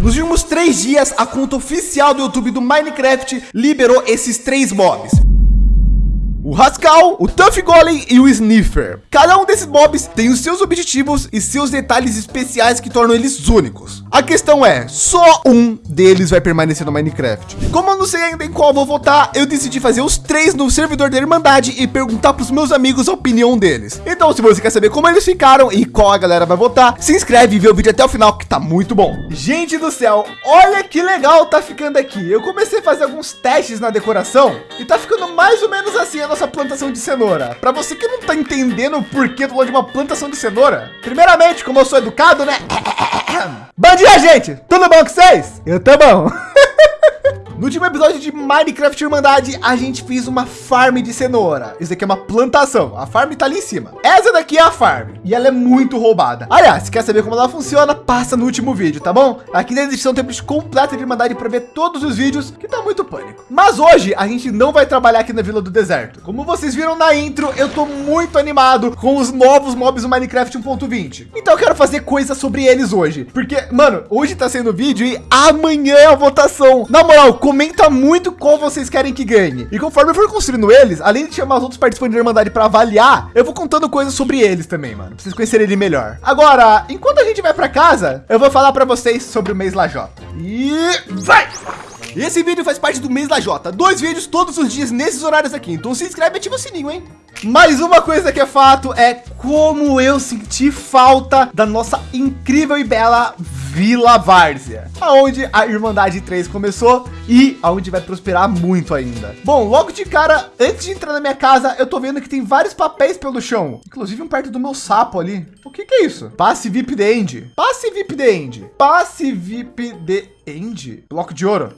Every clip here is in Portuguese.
Nos últimos três dias, a conta oficial do YouTube do Minecraft liberou esses três mobs o Rascal, o Tuff Golem e o Sniffer. Cada um desses mobs tem os seus objetivos e seus detalhes especiais que tornam eles únicos. A questão é, só um deles vai permanecer no Minecraft. Como eu não sei ainda em qual vou votar, eu decidi fazer os três no servidor da Irmandade e perguntar para os meus amigos a opinião deles. Então, se você quer saber como eles ficaram e qual a galera vai votar, se inscreve e vê o vídeo até o final que tá muito bom. Gente do céu, olha que legal tá ficando aqui. Eu comecei a fazer alguns testes na decoração e tá ficando mais ou menos assim a nossa plantação de cenoura. Para você que não tá entendendo o porquê do de uma plantação de cenoura, primeiramente, como eu sou educado, né? Bom dia, gente! Tudo bom com vocês? Eu tô bom. No último episódio de Minecraft Irmandade, a gente fez uma farm de cenoura. Isso aqui é uma plantação. A farm tá ali em cima. Essa daqui é a farm e ela é muito roubada. Aliás, se quer saber como ela funciona, passa no último vídeo, tá bom? Aqui na descrição tem playlist completa de Irmandade para ver todos os vídeos, que tá muito pânico. Mas hoje a gente não vai trabalhar aqui na Vila do Deserto. Como vocês viram na intro, eu tô muito animado com os novos mobs do Minecraft 1.20. Então eu quero fazer coisas sobre eles hoje. Porque, mano, hoje tá sendo vídeo e amanhã é a votação. Na moral, comenta muito qual vocês querem que ganhe. E conforme eu for construindo eles, além de chamar os outros participantes da Irmandade para avaliar, eu vou contando coisas sobre eles também, mano. Pra vocês conhecerem ele melhor. Agora, enquanto a gente vai para casa, eu vou falar para vocês sobre o mês Lajota. E vai! Esse vídeo faz parte do mês Lajota. Dois vídeos todos os dias nesses horários aqui. Então se inscreve e ativa o sininho, hein? Mais uma coisa que é fato é como eu senti falta da nossa incrível e bela Vila Várzea, aonde a Irmandade 3 começou e aonde vai prosperar muito ainda. Bom, logo de cara, antes de entrar na minha casa, eu tô vendo que tem vários papéis pelo chão, inclusive um perto do meu sapo ali. O que, que é isso? Passe VIP de End. Passe VIP de End. Passe VIP de End. Bloco de ouro.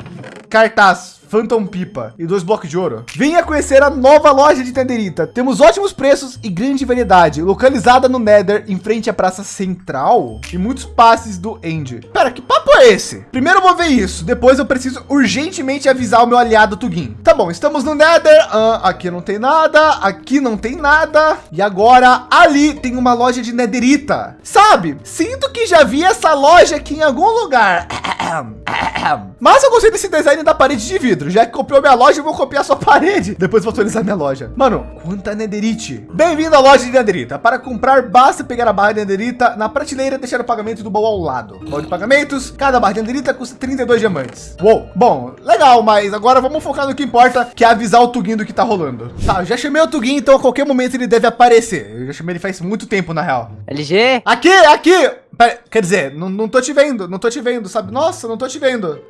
Cartaz. Phantom Pipa e dois blocos de ouro. Venha conhecer a nova loja de Netherita. Temos ótimos preços e grande variedade, localizada no Nether, em frente à praça central e muitos passes do End. Pera, que papo é esse? Primeiro eu vou ver isso, depois eu preciso urgentemente avisar o meu aliado Tugin. Tá bom, estamos no Nether. Ah, aqui não tem nada, aqui não tem nada. E agora ali tem uma loja de Netherita. Sabe? Sinto que já vi essa loja aqui em algum lugar. Mas eu gostei desse design da parede de vidro. Já que copiou minha loja, eu vou copiar sua parede. Depois vou atualizar minha loja. Mano, quanta netherite. Bem-vindo à loja de netherita. Para comprar, basta pegar a barra de netherita na prateleira e deixar o pagamento do baú ao lado. Baú de pagamentos. Cada barra de netherita custa 32 diamantes. Uou, bom, legal, mas agora vamos focar no que importa, que é avisar o Tugin do que tá rolando. Tá, eu já chamei o Tugin, então a qualquer momento ele deve aparecer. Eu já chamei ele faz muito tempo, na real. LG? Aqui, aqui! Pera, quer dizer, não, não tô te vendo, não tô te vendo, sabe? Nossa, não tô te vendo.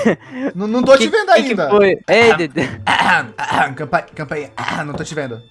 não, não tô que, te vendo ainda. Que foi? Ei, Dede. Campanha, campanha, não tô te vendo.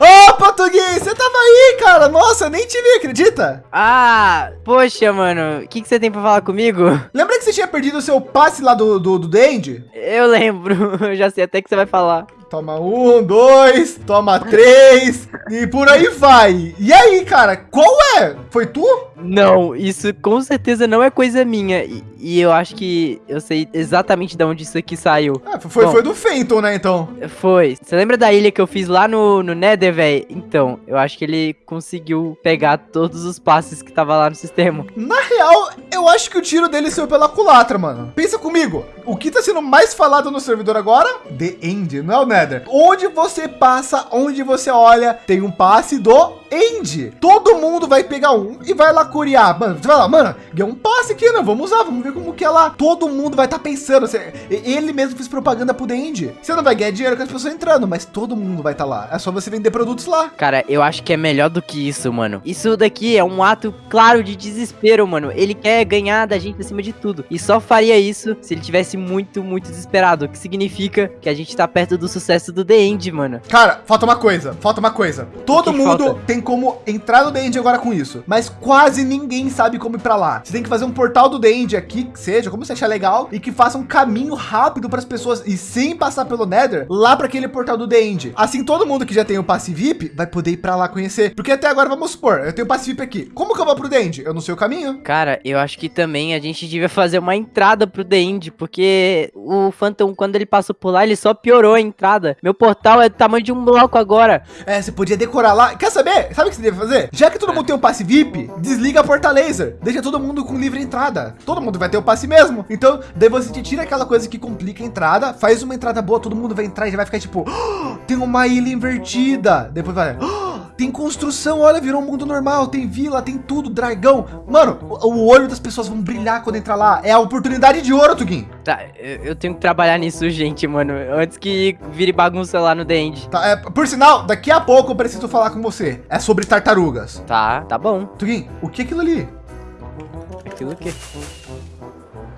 Opa, Tugui, você tava aí, cara. Nossa, eu nem te vi, acredita? Ah, poxa, mano. O que, que você tem pra falar comigo? Lembra que você tinha perdido o seu passe lá do, do, do Dandy? Eu lembro. Eu já sei até que você vai falar. Toma um, dois, toma três e por aí vai. E aí, cara, qual é? Foi tu? Não, isso com certeza não é coisa minha. E, e eu acho que eu sei exatamente de onde isso aqui saiu. É, foi, Bom, foi do Fenton, né, então? Foi. Você lembra da ilha que eu fiz lá no, no Nether, velho? Então, eu acho que ele conseguiu pegar todos os passes que tava lá no sistema. Na real, eu acho que o tiro dele saiu pela culatra, mano. Pensa comigo. O que tá sendo mais falado no servidor agora? The End, não é o Nether. Onde você passa, onde você olha, tem um passe do End. Todo mundo vai pegar um e vai lá curiar. Mano, você vai lá, mano, ganhou um passe aqui, né? Vamos usar, vamos ver como que é lá. Todo mundo vai estar tá pensando. Você, ele mesmo fez propaganda pro The End. Você não vai ganhar dinheiro com as pessoas entrando, mas todo mundo vai estar tá lá. É só você vender produtos lá. Cara, eu acho que é melhor do que isso, mano. Isso daqui é um ato claro de desespero, mano. Ele quer ganhar da gente acima de tudo. E só faria isso se ele tivesse muito, muito desesperado. O que significa que a gente tá perto do sucesso do The End, mano. Cara, falta uma coisa. Falta uma coisa. Todo mundo falta? tem como entrar no The End agora com isso. Mas quase ninguém sabe como ir para lá. Você tem que fazer um portal do The End aqui, que seja, como você achar legal, e que faça um caminho rápido para as pessoas e sem passar pelo Nether, lá para aquele portal do The End. Assim, todo mundo que já tem o passe VIP vai poder ir para lá conhecer. Porque até agora, vamos supor, eu tenho o passe VIP aqui. Como que eu vou pro The End? Eu não sei o caminho. Cara, eu acho que também a gente devia fazer uma entrada pro The End, porque o Phantom, quando ele passou por lá, ele só piorou a entrada. Meu portal é do tamanho de um bloco agora. É, você podia decorar lá. Quer saber? Sabe o que você deve fazer? Já que todo mundo tem um passe VIP, desliga a porta laser. Deixa todo mundo com livre entrada. Todo mundo vai ter o passe mesmo. Então, daí você te tira aquela coisa que complica a entrada, faz uma entrada boa, todo mundo vai entrar e já vai ficar tipo, "Oh, tem uma ilha invertida. Depois vai, "Oh, tem construção, olha, virou um mundo normal, tem vila, tem tudo, dragão. Mano, o, o olho das pessoas vão brilhar quando entrar lá. É a oportunidade de ouro, Tugin. Tá, eu, tenho que trabalhar nisso, gente, mano. Antes que vire bagunça lá no The End. Tá, é, por sinal, daqui a pouco eu preciso falar com você. É sobre tartarugas. Tá, tá bom. Tugin, o que é aquilo ali? Aquilo que.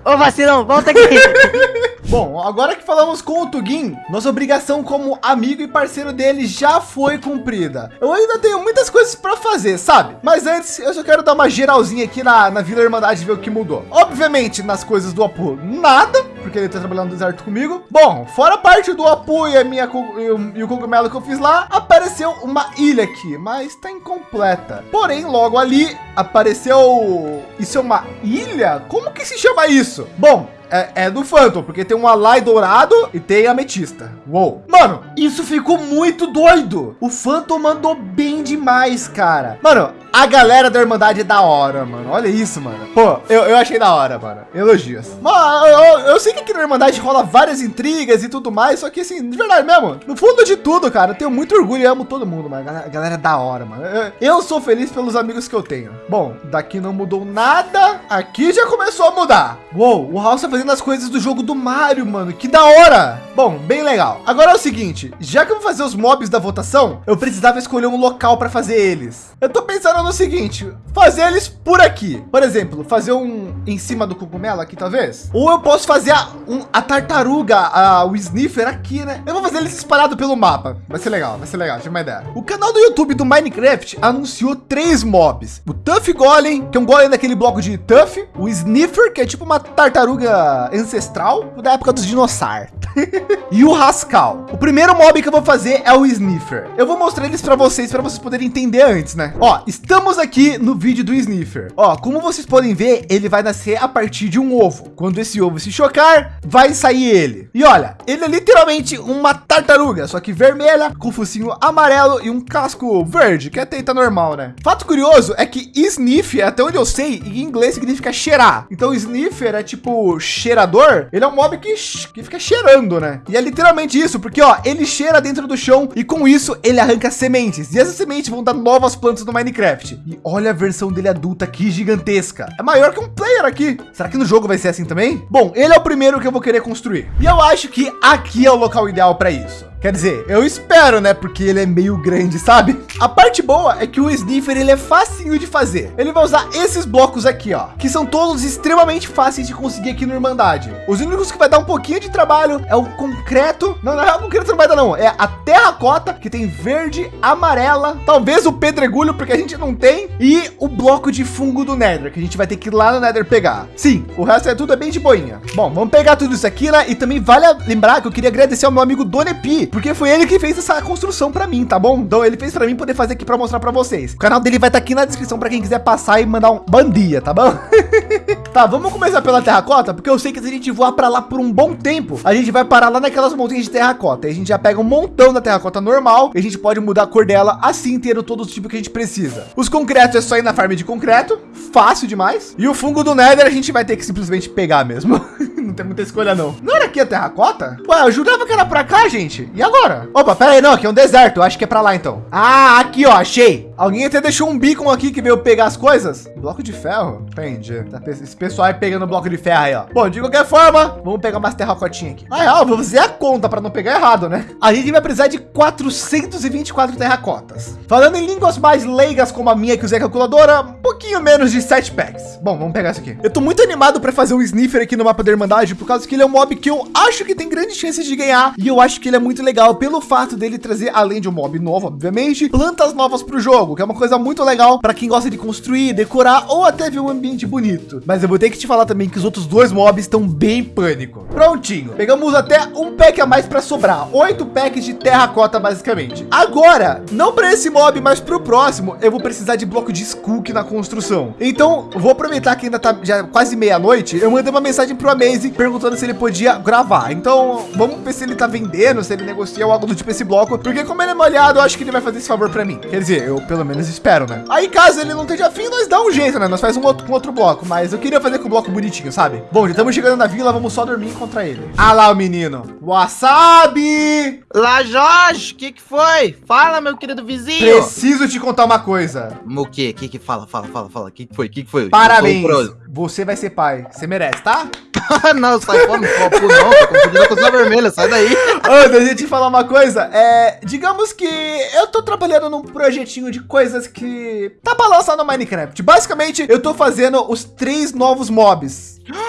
Ô, vacilão, volta aqui. Bom, agora que falamos com o Tugin, nossa obrigação como amigo e parceiro dele já foi cumprida. Eu ainda tenho muitas coisas para fazer, sabe? Mas antes, eu só quero dar uma geralzinha aqui na, na Vila Irmandade ver o que mudou. Obviamente, nas coisas do Apu, nada, porque ele tá trabalhando no deserto comigo. Bom, fora a parte do Apu e, a minha, e e o cogumelo que eu fiz lá, apareceu uma ilha aqui, mas tá incompleta. Porém, logo ali apareceu... Isso é uma ilha? Como que se chama isso? Bom, é, é do Phantom, porque tem um Alai dourado e tem ametista. Uou. Mano, isso ficou muito doido. O Phantom mandou bem demais, cara. Mano, a galera da Irmandade é da hora, mano. Olha isso, mano. Pô, eu, eu achei da hora, mano. Elogios. Mano, eu, eu- sei que aqui na Irmandade rola várias intrigas e tudo mais, só que assim, de verdade mesmo, no fundo de tudo, cara, eu tenho muito orgulho e amo todo mundo, mano. A galera é da hora, mano. Eu, eu sou feliz pelos amigos que eu tenho. Bom, daqui não mudou nada. Aqui já começou a mudar. Uou, o House tá fazendo as coisas do jogo do Mario, mano. Que da hora. Bom, bem legal. Agora é o seguinte, já que eu vou fazer os mobs da votação, eu precisava escolher um local para fazer eles. Eu tô pensando no seguinte, fazer eles por aqui. Por exemplo, fazer um em cima do cogumelo aqui, talvez. Ou eu posso fazer a, um- a tartaruga, a, o sniffer aqui, né? Eu vou fazer eles espalhados pelo mapa. Vai ser legal, vai ser legal, tive uma ideia. O canal do YouTube do Minecraft anunciou três mobs. O Tuff Golem, que é um golem daquele bloco de Tuff. O Sniffer, que é tipo uma tartaruga ancestral da época dos dinossauros. e o Rascal. O primeiro mob que eu vou fazer é o Sniffer. Eu vou mostrar eles para vocês, para vocês poderem entender antes, né? Ó, estamos aqui no vídeo do Sniffer. Ó, como vocês podem ver, ele vai nascer a partir de um ovo. Quando esse ovo se chocar, vai sair ele. E olha, ele é literalmente uma tartaruga, só que vermelha, com focinho amarelo e um casco verde, que até tá normal, né? Fato curioso é que Sniff, até onde eu sei, em inglês significa cheirar. Então Sniffer é tipo cheirador. Ele é um mob que, que fica cheirando, né? E é literalmente isso, porque ó, ele cheira dentro do chão e com isso ele arranca sementes. E essas sementes vão dar novas plantas no Minecraft. E olha a versão dele adulta aqui gigantesca. É maior que um player aqui. Será que no jogo vai ser assim também? Bom, ele é o primeiro que eu vou querer construir. E eu acho que aqui é o local ideal para isso. Quer dizer, eu espero, né? Porque ele é meio grande, sabe? A parte boa é que o Sniffer ele é facinho de fazer. Ele vai usar esses blocos aqui, ó, que são todos extremamente fáceis de conseguir aqui no Irmandade. Os únicos que vai dar um pouquinho de trabalho é o concreto. Não, na real, o concreto não vai dar, não. É a terracota, que tem verde, amarela, talvez o pedregulho, porque a gente não tem, e o bloco de fungo do Nether, que a gente vai ter que ir lá no Nether pegar. Sim, o resto é tudo é bem de boinha. Bom, vamos pegar tudo isso aqui, né? E também vale lembrar que eu queria agradecer ao meu amigo Donepi, porque foi ele que fez essa construção para mim, tá bom? Então ele fez para mim poder fazer aqui para mostrar para vocês. O canal dele vai estar aqui na descrição para quem quiser passar e mandar um bandia, tá bom? tá, vamos começar pela terracota, porque eu sei que se a gente voar para lá por um bom tempo, a gente vai parar lá naquelas montanhas de terracota. E a gente já pega um montão da terracota normal e a gente pode mudar a cor dela assim, ter todo o tipo que a gente precisa. Os concretos é só ir na farm de concreto, fácil demais. E o fungo do Nether a gente vai ter que simplesmente pegar mesmo. não tem muita escolha não. Não era aqui a terracota? Ué, eu jurava que era pra cá, gente. E agora? Opa, pera aí, não, aqui é um deserto. Acho que é pra lá então. Ah, aqui ó, achei. Alguém até deixou um beacon aqui que veio pegar as coisas. Bloco de ferro? Entendi. Tá, Esse pessoal aí pegando bloco de ferro aí, ó. Bom, de qualquer forma, vamos pegar umas terracotinhas aqui. Ah, é, vou fazer a conta pra não pegar errado, né? A gente vai precisar de 424 terracotas. Falando em línguas mais leigas como a minha que usei a calculadora, um pouquinho menos de 7 packs. Bom, vamos pegar isso aqui. Eu tô muito animado pra fazer um sniffer aqui no mapa da Irmandade, por causa que ele é um mob que eu acho que tem grandes chances de ganhar. E eu acho que ele é muito legal pelo fato dele trazer, além de um mob novo, obviamente, plantas novas pro jogo, que é uma coisa muito legal para quem gosta de construir, decorar ou até ver um ambiente bonito. Mas eu vou ter que te falar também que os outros dois mobs estão bem pânico. Prontinho. Pegamos até um pack a mais para sobrar. Oito packs de terracota, basicamente. Agora, não para esse mob, mas para o próximo, eu vou precisar de bloco de skook na construção. Então, vou aproveitar que ainda tá já quase meia-noite. Eu mandei uma mensagem pro Amaze perguntando se ele podia gravar. Então, vamos ver se ele tá vendendo, se ele negocia ou algo do tipo esse bloco. Porque como ele é molhado, eu acho que ele vai fazer esse favor para mim. Quer dizer, eu pelo menos espero, né? Aí, caso ele não esteja afim, nós dá um jeito, né? Nós faz um outro, um outro bloco, mas eu queria fazer com o bloco bonitinho, sabe? Bom, já estamos chegando na vila, vamos só dormir contra ele. Ah lá o menino. Wasabi! Lá, Jorge, o que que foi? Fala, meu querido vizinho. Preciso te contar uma coisa. O quê? O que que fala? Fala, fala, fala. O que que foi? O que que foi? Parabéns. Você vai ser pai. Você merece, tá? não, sai fora, não copo não, tô confundindo com a vermelha, sai daí. Antes, a gente falar uma coisa, é, digamos que eu tô trabalhando num projetinho de coisas que tá pra lançar no Minecraft. Basicamente, eu tô fazendo os três novos mobs.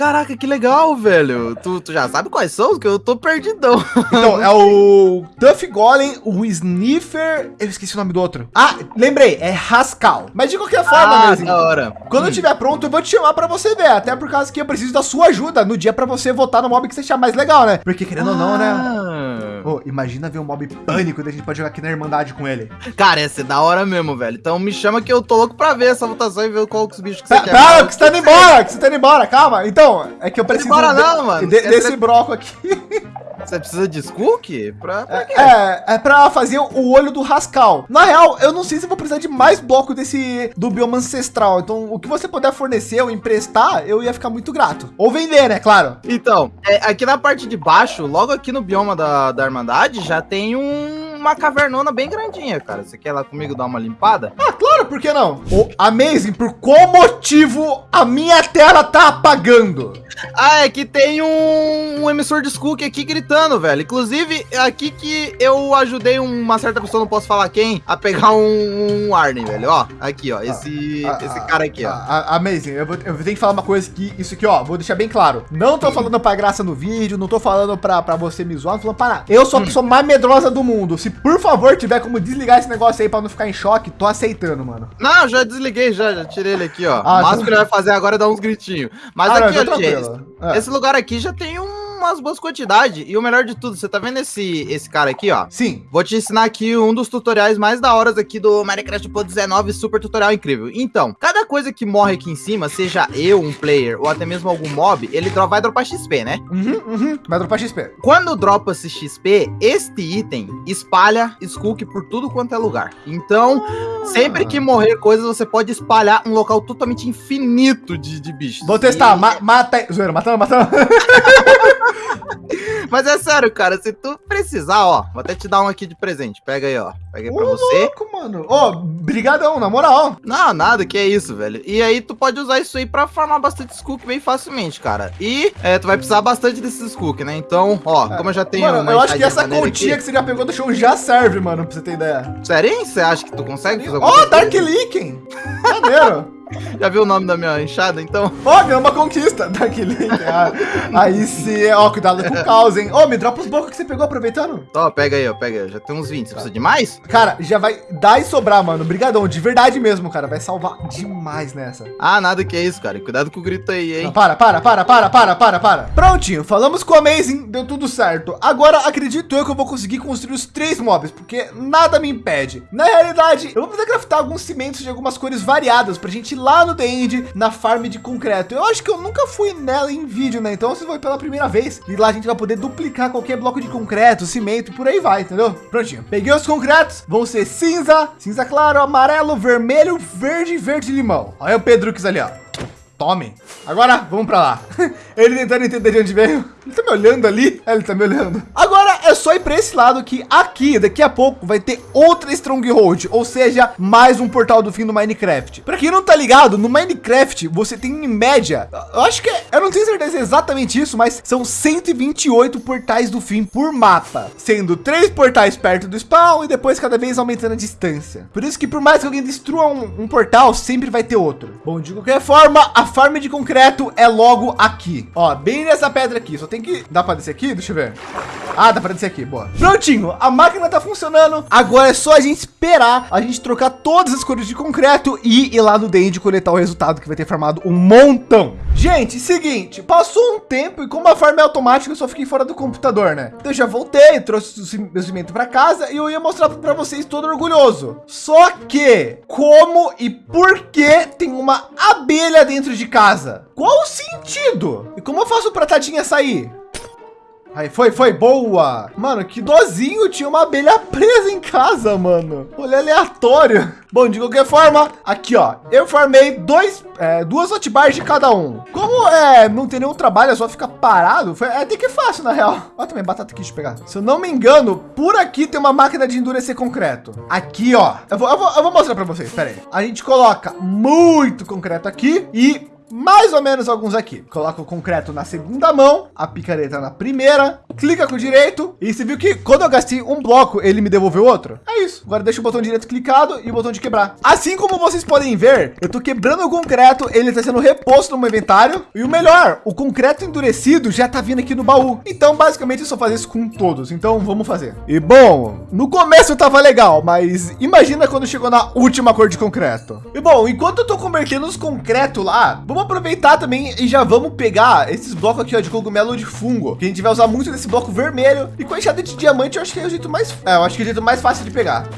Caraca, que legal, velho. Tu, tu já sabe quais são? Que eu tô perdidão. Então, é o Tuff Golem, o Sniffer... Eu esqueci o nome do outro. Ah, lembrei, é Rascal. Mas de qualquer forma, ah, mesmo. da hora. Quando hum. eu estiver pronto, eu vou te chamar para você ver. Até por causa que eu preciso da sua ajuda no dia para você votar no mob que você achar mais legal, né? Porque querendo ah. ou não, né? Oh, imagina ver um mob pânico e a gente pode jogar aqui na Irmandade com ele. Cara, ia ser da hora mesmo, velho. Então me chama que eu tô louco pra ver essa votação e ver qual que os bichos que você tá, quer. Calma, que você tá indo embora, que você tá indo embora, calma. Então, é que eu preciso embora, de, não, mano. De, desse broco aqui. Você precisa de Skook? Pra, pra quê? É, é pra fazer o olho do Rascal. Na real, eu não sei se eu vou precisar de mais bloco desse do bioma ancestral. Então, o que você puder fornecer ou emprestar, eu ia ficar muito grato. Ou vender, né? Claro. Então, é, aqui na parte de baixo, logo aqui no bioma da, da Irmandade, já tem um, uma cavernona bem grandinha, cara. Você quer lá comigo dar uma limpada? Ah, claro, por que não? O Amazing, por qual motivo a minha tela tá apagando? Ah, é que tem um, um emissor de Skook aqui gritando, velho. Inclusive, é aqui que eu ajudei uma certa pessoa, não posso falar quem, a pegar um, um Arden, velho. Ó, aqui, ó. Ah, esse, ah, esse ah, cara aqui, ó. Ah, amazing. Eu, vou, eu tenho que falar uma coisa que isso aqui, ó, vou deixar bem claro. Não tô falando pra graça no vídeo, não tô falando pra, pra você me zoar, não tô falando pra nada. Eu sou a hum. pessoa mais medrosa do mundo. Se por favor tiver como desligar esse negócio aí pra não ficar em choque, tô aceitando, mano. Não, já desliguei, já, já tirei ele aqui, ó. Ah, o máximo então... que ele vai fazer agora é dar uns gritinhos. Mas ah, aqui, ó, gente, é. esse lugar aqui já tem um umas boas quantidades. E o melhor de tudo, você tá vendo esse, esse cara aqui, ó? Sim. Vou te ensinar aqui um dos tutoriais mais da hora aqui do Minecraft Pro 19, super tutorial incrível. Então, cada coisa que morre aqui em cima, seja eu, um player, ou até mesmo algum mob, ele vai dropar XP, né? Uhum, uhum, vai dropar XP. Quando dropa esse XP, este item espalha Skook por tudo quanto é lugar. Então, ah. sempre que morrer coisas, você pode espalhar um local totalmente infinito de, de bichos. Vou testar, e... Ma mata... Zoeira, matando, matando. Mas é sério, cara, se tu precisar, ó, vou até te dar um aqui de presente. Pega aí, ó. Pega aí pra Ô, você. louco, mano. Ó, brigadão, na moral. Não, nada, que é isso, velho. E aí tu pode usar isso aí pra farmar bastante Skook bem facilmente, cara. E é, tu vai precisar bastante desses Skook, né? Então, ó, é. como eu já tenho mano, eu acho que essa continha aqui... que você já pegou do show já serve, mano, pra você ter ideia. Sério? Você acha que tu consegue fazer Ó, oh, Dark Leaking. Maneiro. Já viu o nome da minha enxada, então? Ó, oh, uma conquista daquele. Ah, aí sim, ó, cuidado com o caos, hein? Ô, oh, me dropa os blocos que você pegou aproveitando. Ó, pega aí, ó, pega aí. Já tem uns 20. Você precisa de mais? Cara, já vai dar e sobrar, mano. Brigadão, de verdade mesmo, cara. Vai salvar demais nessa. Ah, nada que é isso, cara. Cuidado com o grito aí, hein? Não, para, para, para, para, para, para, para. Prontinho, falamos com o Amazing, deu tudo certo. Agora, acredito eu que eu vou conseguir construir os três mobs, porque nada me impede. Na realidade, eu vou fazer craftar alguns cimentos de algumas cores variadas pra gente lá no The End na farm de concreto. Eu acho que eu nunca fui nela em vídeo, né? Então você vai pela primeira vez e lá a gente vai poder duplicar qualquer bloco de concreto, cimento, por aí vai, entendeu? Prontinho. Peguei os concretos, vão ser cinza, cinza claro, amarelo, vermelho, verde, verde limão. Olha o Pedrux ali, ó. Tome. Agora, vamos para lá. Ele tentando entender de onde veio. Ele tá me olhando ali. É, ele tá me olhando. Agora é só ir para esse lado que aqui, daqui a pouco, vai ter outra Stronghold. Ou seja, mais um portal do fim do Minecraft. Para quem não tá ligado, no Minecraft, você tem em média, eu acho que, é, eu não tenho certeza exatamente isso, mas são 128 portais do fim por mapa. Sendo três portais perto do spawn e depois cada vez aumentando a distância. Por isso que por mais que alguém destrua um, um portal, sempre vai ter outro. Bom, de qualquer forma, a farm de concreto é logo aqui. Ó, bem nessa pedra aqui. Só tem que... Dá para descer aqui? Deixa eu ver. Ah, dá para descer aqui. Boa. Prontinho. A máquina tá funcionando. Agora é só a gente esperar a gente trocar todas as cores de concreto e ir lá no Dend coletar o resultado que vai ter formado um montão. Gente, seguinte, passou um tempo e como a farm é automática, eu só fiquei fora do computador, né? Então eu já voltei, trouxe o meu cimento para casa e eu ia mostrar para vocês todo orgulhoso. Só que como e por que tem uma abelha dentro de casa? Qual o sentido? E como eu faço para tadinha sair? Aí, foi, foi, boa. Mano, que dozinho, tinha uma abelha presa em casa, mano. Olha aleatório. Bom, de qualquer forma, aqui, ó, eu formei dois, é, duas hotbars de cada um. Como é, não tem nenhum trabalho, é só ficar parado, foi, é até que fácil, na real. Olha também, batata aqui de pegar. Se eu não me engano, por aqui tem uma máquina de endurecer concreto. Aqui, ó, eu vou, eu vou, eu vou mostrar para vocês, pera aí. A gente coloca muito concreto aqui e mais ou menos alguns aqui. Coloca o concreto na segunda mão, a picareta na primeira, clica com o direito e você viu que quando eu gastei um bloco, ele me devolveu outro? É isso. Agora deixa o botão direito clicado e o botão de quebrar. Assim como vocês podem ver, eu tô quebrando o concreto, ele está sendo reposto no meu inventário e o melhor, o concreto endurecido já tá vindo aqui no baú. Então, basicamente, eu só fazer isso com todos. Então, vamos fazer. E bom, no começo tava legal, mas imagina quando chegou na última cor de concreto. E bom, enquanto eu tô convertendo os concreto lá, vamos aproveitar também e já vamos pegar esses blocos aqui ó, de cogumelo de fungo, que a gente vai usar muito nesse bloco vermelho. E com enxada de diamante, eu acho que é o jeito mais, é, eu acho que é o jeito mais fácil de pegar.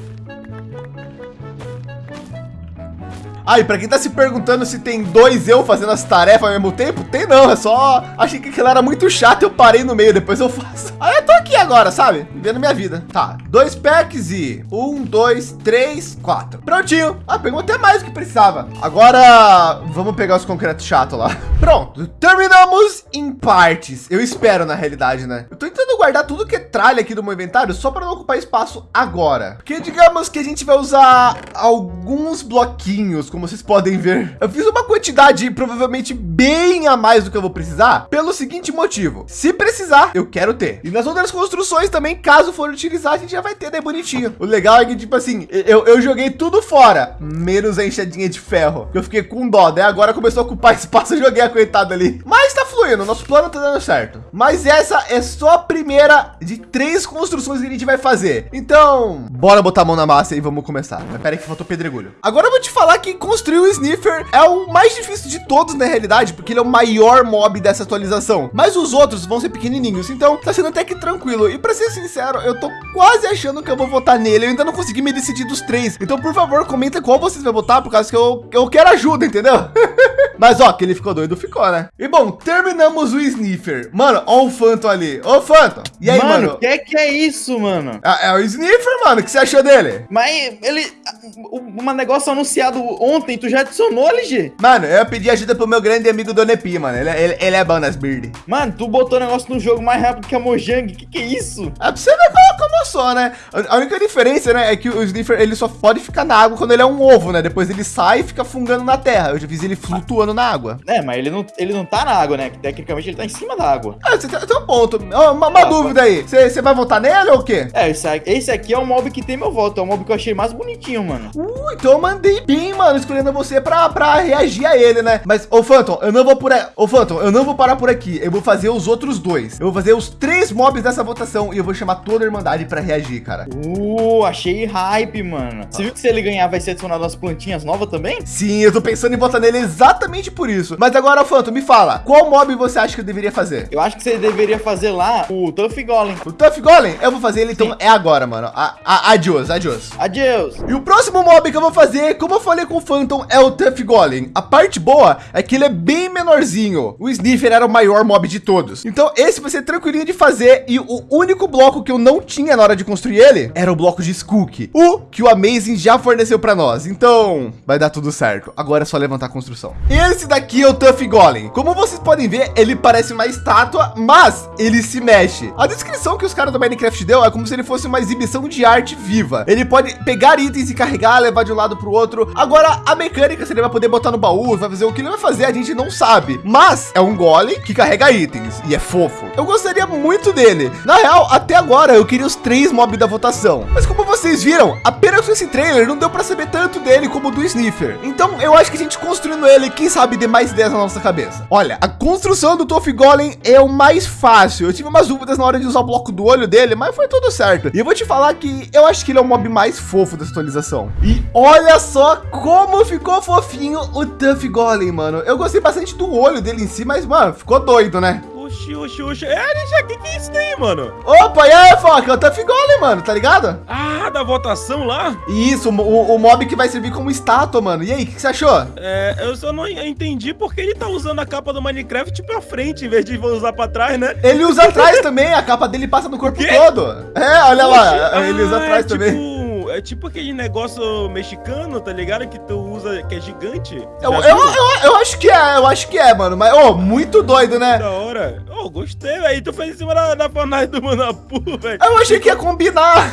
Ah, para quem tá se perguntando se tem dois eu fazendo as tarefas ao mesmo tempo, tem não, é só achei que aquilo era muito chato, eu parei no meio, depois eu faço. Aí eu tô aqui agora, sabe? Vivendo minha vida. Tá, dois packs e um, dois, três, quatro. Prontinho. Ah, pegou até mais do que precisava. Agora vamos pegar os concretos chato lá. Pronto, terminamos em partes. Eu espero na realidade, né? Eu tô tentando guardar tudo que é tralha aqui do meu inventário só para não ocupar espaço agora. Porque digamos que a gente vai usar alguns bloquinhos como vocês podem ver. Eu fiz uma quantidade provavelmente bem a mais do que eu vou precisar, pelo seguinte motivo. Se precisar, eu quero ter. E nas outras construções também, caso for utilizar, a gente já vai ter, né, bonitinho. O legal é que, tipo assim, eu, eu joguei tudo fora, menos a enxadinha de ferro. Eu fiquei com dó, né? Agora começou a ocupar espaço, eu joguei a coitada ali. Mas tá fluindo, nosso plano tá dando certo. Mas essa é só a primeira de três construções que a gente vai fazer. Então, bora botar a mão na massa e vamos começar. Mas pera aí que faltou pedregulho. Agora eu vou te falar que construir o Sniffer é o mais difícil de todos na realidade, porque ele é o maior mob dessa atualização. Mas os outros vão ser pequenininhos, então tá sendo até que tranquilo. E para ser sincero, eu tô quase achando que eu vou votar nele. Eu ainda não consegui me decidir dos três. Então, por favor, comenta qual vocês vão votar, por causa que eu, eu quero ajuda, entendeu? Mas ó, que ele ficou doido, ficou, né? E bom, terminamos o Sniffer. Mano, ó o Phantom ali. Ô, Phantom. E aí, mano? O que, que é isso, mano? É, é, o Sniffer, mano. O que você achou dele? Mas ele... Um negócio anunciado ontem, tu já adicionou, LG? Mano, eu pedi ajuda pro meu grande amigo Donepi, mano. Ele, ele, ele é bom nas bird. Mano, tu botou o negócio no jogo mais rápido que a Mojang. Que que é isso? É pra você ver como, sou, né? A única diferença, né, é que o Sniffer, ele só pode ficar na água quando ele é um ovo, né? Depois ele sai e fica fungando na terra. Eu já fiz ele flutuando na água. É, mas ele não, ele não tá na água, né? Tecnicamente ele tá em cima da água. Ah, você tem, um ponto. Uma, uma ah, dúvida aí. Você vai votar nele ou o quê? É, esse, esse aqui é o mob que tem meu voto. É o mob que eu achei mais bonitinho, mano. Uh, então eu mandei bem, mano, escolhendo você pra, pra reagir a ele, né? Mas, ô Phantom, eu não vou por aí. Ô Phantom, eu não vou parar por aqui. Eu vou fazer os outros dois. Eu vou fazer os três mobs dessa votação e eu vou chamar toda a Irmandade pra reagir, cara. Uh, achei hype, mano. Você viu que se ele ganhar vai ser adicionado as plantinhas novas também? Sim, eu tô pensando em votar nele exatamente por isso. Mas agora, Phantom, me fala, qual mob você acha que eu deveria fazer? Eu acho que você deveria fazer lá o Tuff Golem. O Tuff Golem? Eu vou fazer ele, então, Sim. então é agora, mano. A, a, adios, adios. Adios. E o próximo mob que eu vou fazer, como eu falei com o Phantom, é o Tuff Golem. A parte boa é que ele é bem menorzinho. O Sniffer era o maior mob de todos. Então, esse vai ser tranquilinho de fazer. E o único bloco que eu não tinha na hora de construir ele era o bloco de Skook. O que o Amazing já forneceu para nós. Então, vai dar tudo certo. Agora é só levantar a construção. Esse daqui é o Tuff Golem. Como vocês podem ver, ele parece uma estátua, mas ele se mexe. A descrição que os caras do Minecraft deu é como se ele fosse uma exibição de arte viva. Ele pode pegar itens e carregar, levar de um lado para o outro. Agora, a mecânica, se ele vai poder botar no baú, vai fazer o que ele vai fazer, a gente não sabe. Mas é um golem que carrega itens e é fofo. Eu gostaria muito dele. Na real, até agora eu queria os três mobs da votação. Mas como vocês viram, apenas esse trailer não deu para saber tanto dele como do Sniffer. Então eu acho que a gente construindo ele, quem sabe dê mais ideias na nossa cabeça. Olha, a construção do Toff Golem é o mais fácil. Eu tive umas dúvidas na hora de usar o bloco do olho dele, mas foi tudo certo. E eu vou te falar que eu acho que ele é o mob mais fofo da atualização. E olha só como ficou fofinho o Tuff Golem, mano. Eu gostei bastante do olho dele em si, mas, mano, ficou doido, né? Oxi, oxi, oxi. É, LG, que que é isso daí, mano? Opa, e aí, Foca? É o Tuff Golem, mano, tá ligado? Ah, da votação lá? Isso, o, o mob que vai servir como estátua, mano. E aí, o que, que você achou? É, eu só não entendi porque ele tá usando a capa do Minecraft pra frente, em vez de usar pra trás, né? Ele usa atrás também, a capa dele passa no corpo todo. É, olha lá, Oxi, ele usa ah, atrás é também. Tipo, é tipo aquele negócio mexicano, tá ligado? Que tu usa, que é gigante. Eu, eu, eu, eu acho que é, eu acho que é, mano. Mas, ô, muito doido, né? Da hora. Oh, gostei, velho. Tu fez em cima da, da fanart do Manapu, velho. Eu achei que ia combinar.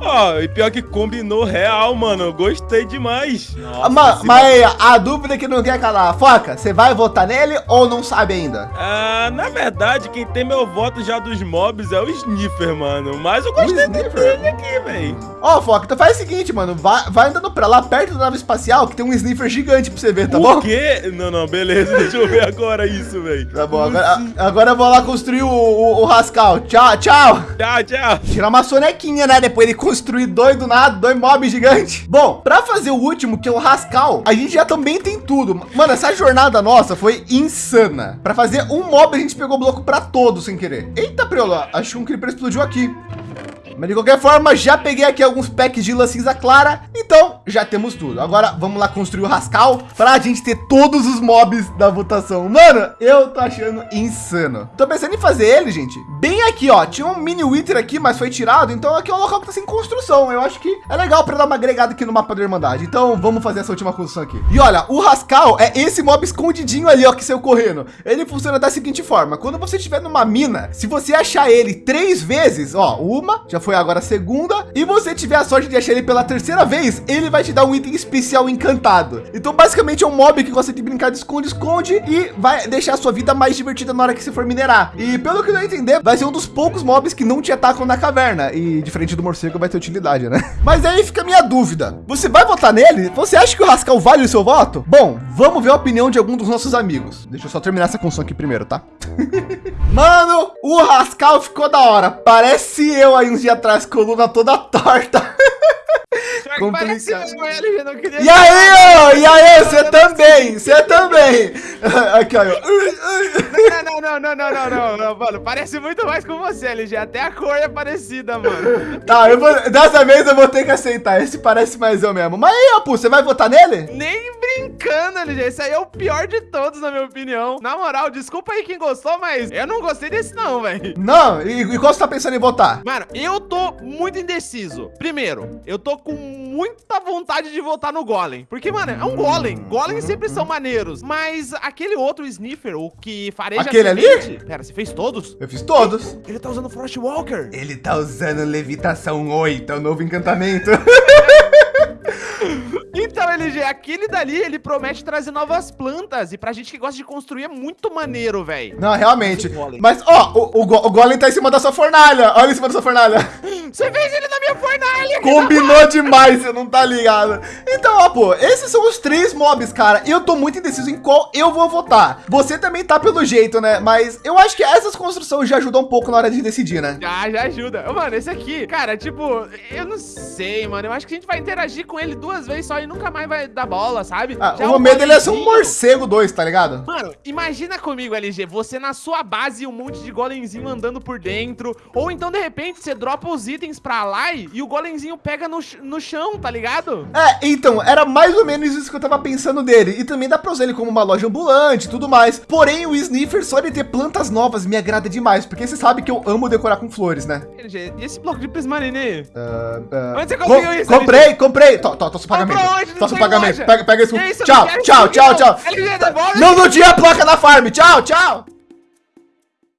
Ó, e pior que combinou real, mano. Gostei demais. Nossa, Ma- mas a dúvida que não quer calar. Foca, você vai votar nele ou não sabe ainda? Ah, na verdade, quem tem meu voto já dos mobs é o Sniffer, mano. Mas eu gostei dele aqui, velho. Ó, Foca, então faz o seguinte, mano. Vai, vai andando pra lá, perto da nave espacial, que tem um sniffer gigante pra você ver, tá Por bom? quê? Não, não, beleza. Deixa eu ver agora isso, velho. Tá bom, agora, agora eu vou lá construir o, o, o Rascal. Tchau, tchau. Tchau, tchau. Tirar uma sonequinha, né? Depois ele construir dois do nada, dois mobs gigantes. Bom, pra fazer o último, que é o Rascal, a gente já também tem tudo. Mano, essa jornada nossa foi insana. Pra fazer um mob, a gente pegou bloco pra todos sem querer. Eita, Preola, acho que um creeper explodiu aqui. Mas de qualquer forma, já peguei aqui alguns packs de lã cinza clara. Então, já temos tudo. Agora, vamos lá construir o Rascal pra gente ter todos os mobs da votação. Mano, eu tô achando insano. Tô pensando em fazer ele, gente, bem aqui, ó. Tinha um mini Wither aqui, mas foi tirado. Então, aqui é um local que tá sem construção. Eu acho que é legal pra dar uma agregada aqui no mapa da Irmandade. Então, vamos fazer essa última construção aqui. E olha, o Rascal é esse mob escondidinho ali, ó, que saiu correndo. Ele funciona da seguinte forma. Quando você estiver numa mina, se você achar ele três vezes, ó, uma, já foi agora a segunda, e você tiver a sorte de achar ele pela terceira vez, ele vai te dar um item especial encantado. Então, basicamente, é um mob que gosta de brincar de esconde-esconde e vai deixar a sua vida mais divertida na hora que você for minerar. E pelo que eu entender, vai ser um dos poucos mobs que não te atacam na caverna. E diferente do morcego, vai ter utilidade, né? Mas aí fica a minha dúvida. Você vai votar nele? Você acha que o Rascal vale o seu voto? Bom, vamos ver a opinião de algum dos nossos amigos. Deixa eu só terminar essa construção aqui primeiro, tá? Mano, o Rascal ficou da hora. Parece eu aí uns dias atrás, coluna toda torta. Complicado. E aí, ó, e aí, você também, você também. Aqui, ó. Não, não, não, não, não, não, não, mano. Parece muito mais com você, LG. Até a cor é parecida, mano. Tá, eu vou, dessa vez eu vou ter que aceitar. Esse parece mais eu mesmo. Mas aí, Apu, você vai votar nele? Nem brincando, LG. Esse aí é o pior de todos, na minha opinião. Na moral, desculpa aí quem gostou, mas eu não gostei desse não, velho. Não, e, e qual você tá pensando em votar? Mano, eu tô muito indeciso. Primeiro, eu tô com muita vontade de votar no Golem. Porque, mano, é um Golem. Golems sempre são maneiros. Mas aquele outro Sniffer, o que fareja Aquele ali? Pera, você fez todos? Eu fiz todos. Ele tá usando Frostwalker. Ele tá usando levitação 8, é o novo encantamento. Então, LG, aquele dali, ele promete trazer novas plantas. E pra gente que gosta de construir, é muito maneiro, velho. Não, realmente. Mas, ó, o, o, go- o Golem tá em cima da sua fornalha. Olha em cima da sua fornalha. Você fez ele na minha fornalha. Combinou demais, você não tá ligado. Então, ó, pô, esses são os três mobs, cara. Eu tô muito indeciso em qual eu vou votar. Você também tá pelo jeito, né? Mas eu acho que essas construções já ajudam um pouco na hora de decidir, né? Já, já ajuda. Ô, Mano, esse aqui, cara, tipo, eu não sei, mano. Eu acho que a gente vai interagir com ele duas vezes só e nunca mais vai dar bola, sabe? Ah, o meu medo dele é ser um golemzinho- morcego 2, tá ligado? Mano, imagina comigo, LG, você na sua base e um monte de golemzinho andando por dentro. Ou então, de repente, você dropa os itens pra lá e e o golemzinho pega no, no chão, tá ligado? É, então, era mais ou menos isso que eu tava pensando dele. E também dá pra usar ele como uma loja ambulante e tudo mais. Porém, o Sniffer, só de ter plantas novas, me agrada demais. Porque você sabe que eu amo decorar com flores, né? LG, e esse bloco de prismarine? Ah, ah, Onde você conseguiu isso, Comprei, comprei. Tô, tô seu pagamento. Tô seu pagamento. Pega, pega isso. Tchau, tchau, tchau, tchau. Não, não tinha placa na farm. Tchau, tchau.